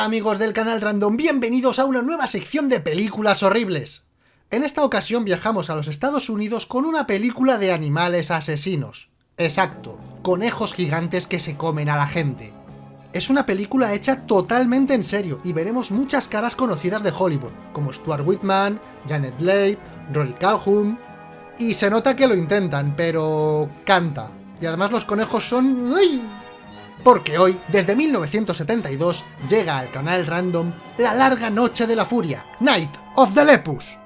Hola amigos del canal Random, bienvenidos a una nueva sección de películas horribles. En esta ocasión viajamos a los Estados Unidos con una película de animales asesinos. Exacto, conejos gigantes que se comen a la gente. Es una película hecha totalmente en serio y veremos muchas caras conocidas de Hollywood, como Stuart Whitman, Janet Leigh, Rory Calhoun... Y se nota que lo intentan, pero... canta. Y además los conejos son... ¡Uy! Porque hoy, desde 1972, llega al canal random La larga noche de la furia, Night of the Lepus.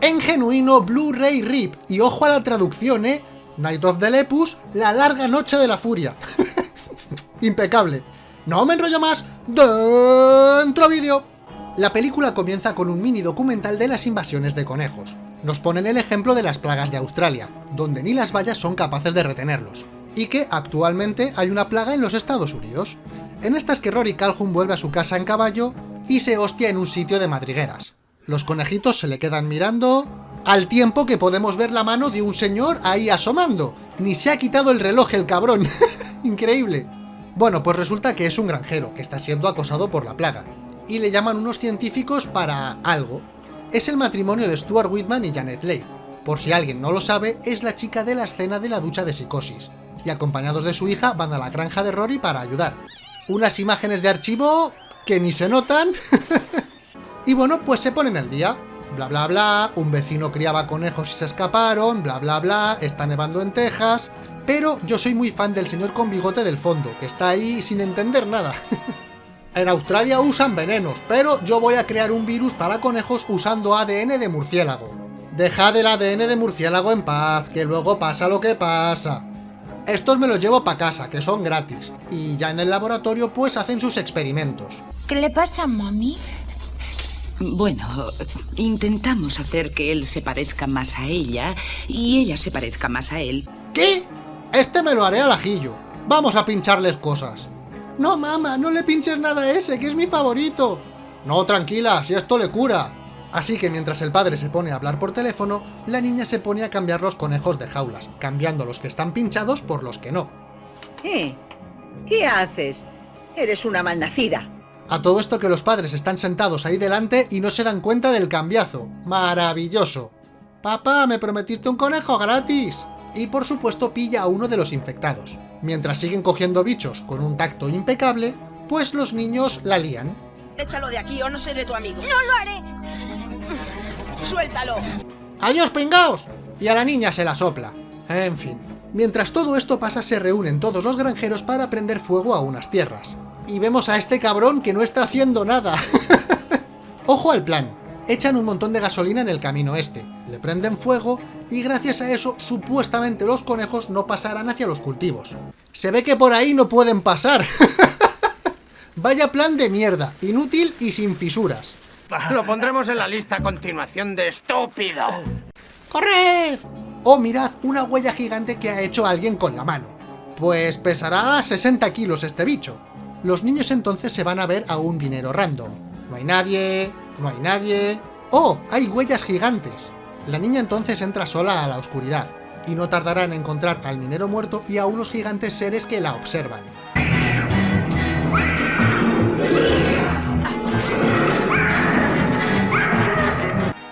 En genuino Blu-ray RIP, y ojo a la traducción, ¿eh? Night of the Lepus, la larga noche de la furia. Impecable. No me enrollo más, ¡Dentro vídeo! La película comienza con un mini documental de las invasiones de conejos. Nos ponen el ejemplo de las plagas de Australia, donde ni las vallas son capaces de retenerlos, y que actualmente hay una plaga en los Estados Unidos. En estas que Rory Calhoun vuelve a su casa en caballo y se hostia en un sitio de madrigueras. Los conejitos se le quedan mirando... Al tiempo que podemos ver la mano de un señor ahí asomando. Ni se ha quitado el reloj el cabrón. Increíble. Bueno, pues resulta que es un granjero, que está siendo acosado por la plaga, y le llaman unos científicos para algo. Es el matrimonio de Stuart Whitman y Janet Leigh. Por si alguien no lo sabe, es la chica de la escena de la ducha de psicosis, y acompañados de su hija van a la granja de Rory para ayudar. Unas imágenes de archivo que ni se notan. y bueno, pues se ponen al día. Bla bla bla, un vecino criaba conejos y se escaparon, bla bla bla, está nevando en Texas, pero yo soy muy fan del señor con bigote del fondo, que está ahí sin entender nada. en Australia usan venenos, pero yo voy a crear un virus para conejos usando ADN de murciélago. Dejad el ADN de murciélago en paz, que luego pasa lo que pasa. Estos me los llevo para casa, que son gratis, y ya en el laboratorio pues hacen sus experimentos. ¿Qué le pasa, mami? Bueno, intentamos hacer que él se parezca más a ella y ella se parezca más a él. ¿Qué? Este me lo haré al ajillo. Vamos a pincharles cosas. No, mamá, no le pinches nada a ese, que es mi favorito. No, tranquila, si esto le cura. Así que mientras el padre se pone a hablar por teléfono, la niña se pone a cambiar los conejos de jaulas, cambiando los que están pinchados por los que no. ¿Eh? ¿Qué haces? Eres una malnacida. A todo esto que los padres están sentados ahí delante y no se dan cuenta del cambiazo. ¡Maravilloso! Papá, me prometiste un conejo gratis y por supuesto pilla a uno de los infectados. Mientras siguen cogiendo bichos con un tacto impecable, pues los niños la lían. Échalo de aquí o no seré tu amigo. ¡No lo haré! ¡Suéltalo! ¡Adiós, pringaos! Y a la niña se la sopla. En fin. Mientras todo esto pasa, se reúnen todos los granjeros para prender fuego a unas tierras. Y vemos a este cabrón que no está haciendo nada. Ojo al plan echan un montón de gasolina en el camino este, le prenden fuego y gracias a eso supuestamente los conejos no pasarán hacia los cultivos. Se ve que por ahí no pueden pasar. Vaya plan de mierda, inútil y sin fisuras. Lo pondremos en la lista a continuación de estúpido. ¡Corred! Oh, mirad, una huella gigante que ha hecho alguien con la mano. Pues pesará 60 kilos este bicho. Los niños entonces se van a ver a un dinero random. No hay nadie, no hay nadie... ¡Oh! ¡Hay huellas gigantes! La niña entonces entra sola a la oscuridad, y no tardará en encontrar al minero muerto y a unos gigantes seres que la observan.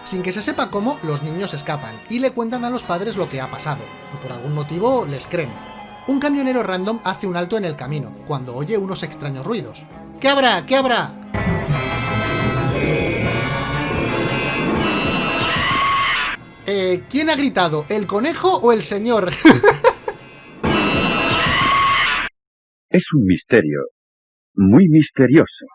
Sin que se sepa cómo, los niños escapan, y le cuentan a los padres lo que ha pasado, y por algún motivo les creen. Un camionero random hace un alto en el camino, cuando oye unos extraños ruidos. ¿Qué habrá? ¿Qué habrá? Eh, ¿quién ha gritado? ¿El conejo o el señor? es un misterio. Muy misterioso.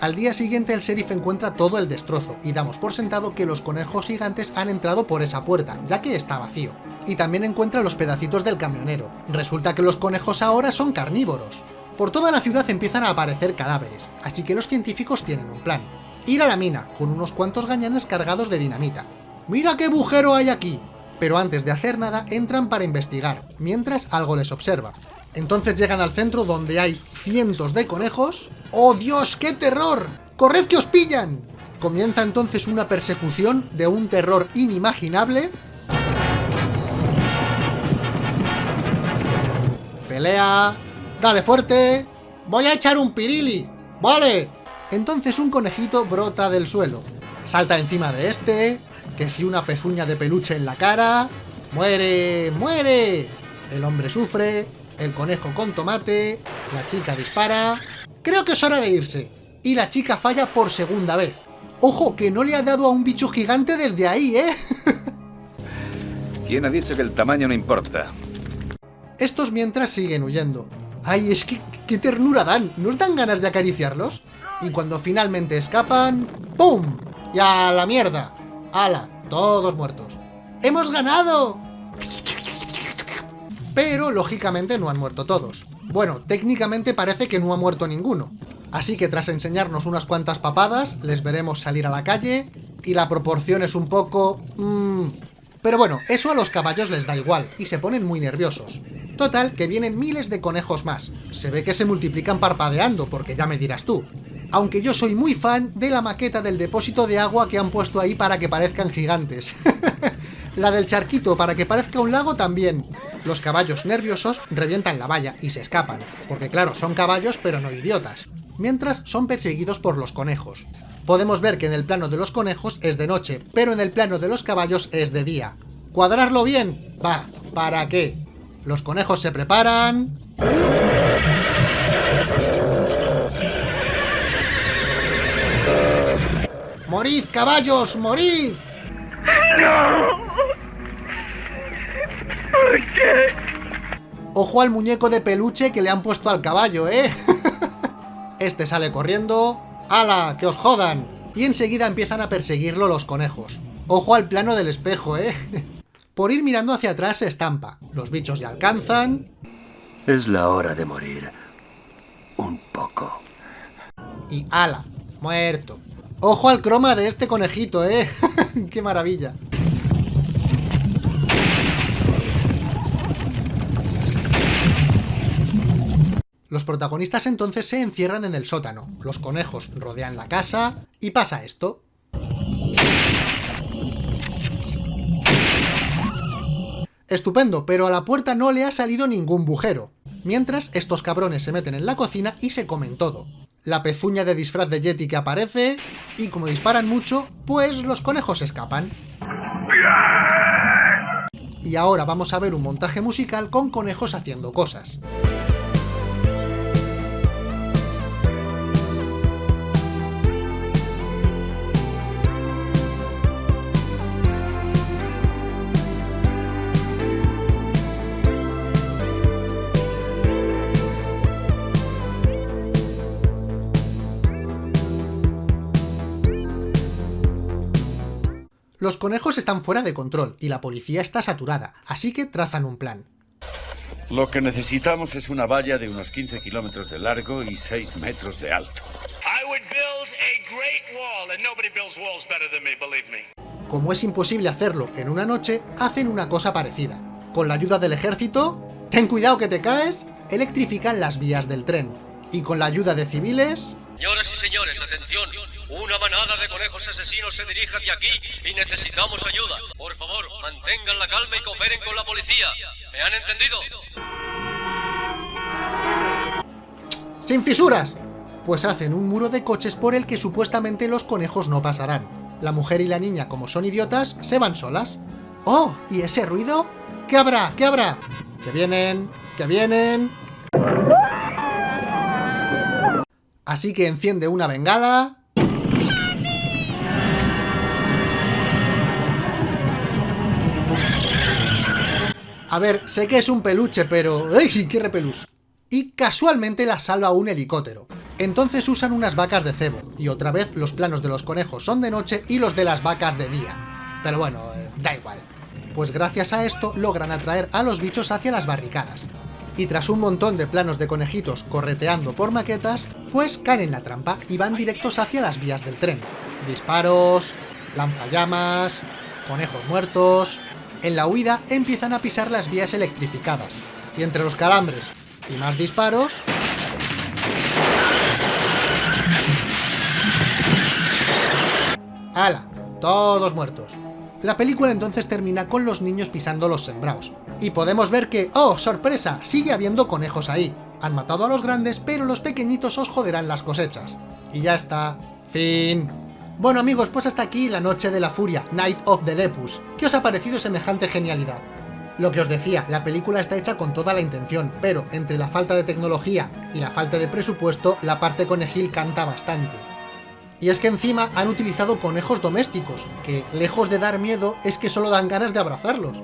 Al día siguiente el sheriff encuentra todo el destrozo, y damos por sentado que los conejos gigantes han entrado por esa puerta, ya que está vacío. Y también encuentra los pedacitos del camionero. Resulta que los conejos ahora son carnívoros. Por toda la ciudad empiezan a aparecer cadáveres, así que los científicos tienen un plan. Ir a la mina, con unos cuantos gañanes cargados de dinamita, ¡Mira qué bujero hay aquí! Pero antes de hacer nada, entran para investigar, mientras algo les observa. Entonces llegan al centro donde hay cientos de conejos... ¡Oh Dios, qué terror! ¡Corred que os pillan! Comienza entonces una persecución de un terror inimaginable. Pelea. Dale fuerte. Voy a echar un pirili. Vale. Entonces un conejito brota del suelo. Salta encima de este. Que si una pezuña de peluche en la cara. ¡Muere! ¡Muere! El hombre sufre. El conejo con tomate. La chica dispara. Creo que es hora de irse. Y la chica falla por segunda vez. Ojo, que no le ha dado a un bicho gigante desde ahí, ¿eh? ¿Quién ha dicho que el tamaño no importa? Estos mientras siguen huyendo. Ay, es que qué ternura dan. ¿Nos dan ganas de acariciarlos? Y cuando finalmente escapan... ¡Pum! ¡Y a la mierda! ¡Hala! Todos muertos. ¡Hemos ganado! Pero, lógicamente, no han muerto todos. Bueno, técnicamente parece que no ha muerto ninguno. Así que tras enseñarnos unas cuantas papadas, les veremos salir a la calle, y la proporción es un poco... Mmm... Pero bueno, eso a los caballos les da igual, y se ponen muy nerviosos. Total, que vienen miles de conejos más. Se ve que se multiplican parpadeando, porque ya me dirás tú. Aunque yo soy muy fan de la maqueta del depósito de agua que han puesto ahí para que parezcan gigantes. la del charquito para que parezca un lago también. Los caballos nerviosos revientan la valla y se escapan, porque claro, son caballos pero no idiotas mientras son perseguidos por los conejos. Podemos ver que en el plano de los conejos es de noche, pero en el plano de los caballos es de día. ¿Cuadrarlo bien? Va, ¿para qué? Los conejos se preparan... ¡Morid, caballos! ¡Morid! ¿Por qué? Ojo al muñeco de peluche que le han puesto al caballo, ¿eh? Este sale corriendo. ¡Hala! ¡Que os jodan! Y enseguida empiezan a perseguirlo los conejos. Ojo al plano del espejo, ¿eh? Por ir mirando hacia atrás se estampa. Los bichos ya alcanzan. Es la hora de morir. Un poco. Y ala, muerto. Ojo al croma de este conejito, ¿eh? ¡Qué maravilla! Los protagonistas entonces se encierran en el sótano, los conejos rodean la casa y pasa esto. Estupendo, pero a la puerta no le ha salido ningún bujero. Mientras, estos cabrones se meten en la cocina y se comen todo. La pezuña de disfraz de Yeti que aparece, y como disparan mucho, pues los conejos escapan. Y ahora vamos a ver un montaje musical con conejos haciendo cosas. Los conejos están fuera de control y la policía está saturada, así que trazan un plan. Lo que necesitamos es una valla de unos 15 kilómetros de largo y 6 metros de alto. Como es imposible hacerlo en una noche, hacen una cosa parecida. Con la ayuda del ejército, ten cuidado que te caes, electrifican las vías del tren. Y con la ayuda de civiles... Señoras y señores, atención. Una manada de conejos asesinos se dirige hacia aquí y necesitamos ayuda. Por favor, mantengan la calma y cooperen con la policía. ¿Me han entendido? ¡Sin fisuras! Pues hacen un muro de coches por el que supuestamente los conejos no pasarán. La mujer y la niña, como son idiotas, se van solas. ¡Oh! ¿Y ese ruido? ¿Qué habrá? ¿Qué habrá? ¡Que vienen! ¡Que vienen! Así que enciende una bengala... A ver, sé que es un peluche, pero... ¡Ay, qué repelús! Y casualmente la salva un helicóptero. Entonces usan unas vacas de cebo, y otra vez los planos de los conejos son de noche y los de las vacas de día. Pero bueno, eh, da igual. Pues gracias a esto logran atraer a los bichos hacia las barricadas y tras un montón de planos de conejitos correteando por maquetas, pues caen en la trampa y van directos hacia las vías del tren. Disparos, lanzallamas, conejos muertos... En la huida empiezan a pisar las vías electrificadas, y entre los calambres y más disparos... ¡Hala! Todos muertos. La película entonces termina con los niños pisando los sembrados. Y podemos ver que, ¡oh, sorpresa! Sigue habiendo conejos ahí. Han matado a los grandes, pero los pequeñitos os joderán las cosechas. Y ya está. Fin. Bueno amigos, pues hasta aquí la noche de la furia, Night of the Lepus. ¿Qué os ha parecido semejante genialidad? Lo que os decía, la película está hecha con toda la intención, pero entre la falta de tecnología y la falta de presupuesto, la parte conejil canta bastante. Y es que encima han utilizado conejos domésticos, que lejos de dar miedo es que solo dan ganas de abrazarlos.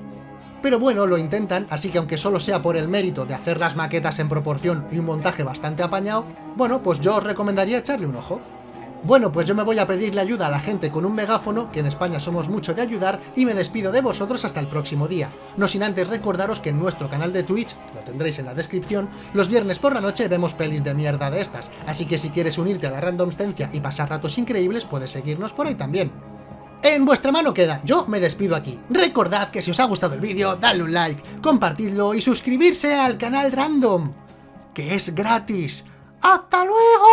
Pero bueno, lo intentan, así que aunque solo sea por el mérito de hacer las maquetas en proporción y un montaje bastante apañado, bueno, pues yo os recomendaría echarle un ojo. Bueno, pues yo me voy a pedirle ayuda a la gente con un megáfono, que en España somos mucho de ayudar, y me despido de vosotros hasta el próximo día. No sin antes recordaros que en nuestro canal de Twitch, lo tendréis en la descripción, los viernes por la noche vemos pelis de mierda de estas, así que si quieres unirte a la randomstencia y pasar ratos increíbles, puedes seguirnos por ahí también. En vuestra mano queda, yo me despido aquí. Recordad que si os ha gustado el vídeo, dadle un like, compartidlo y suscribirse al canal Random, que es gratis. ¡Hasta luego!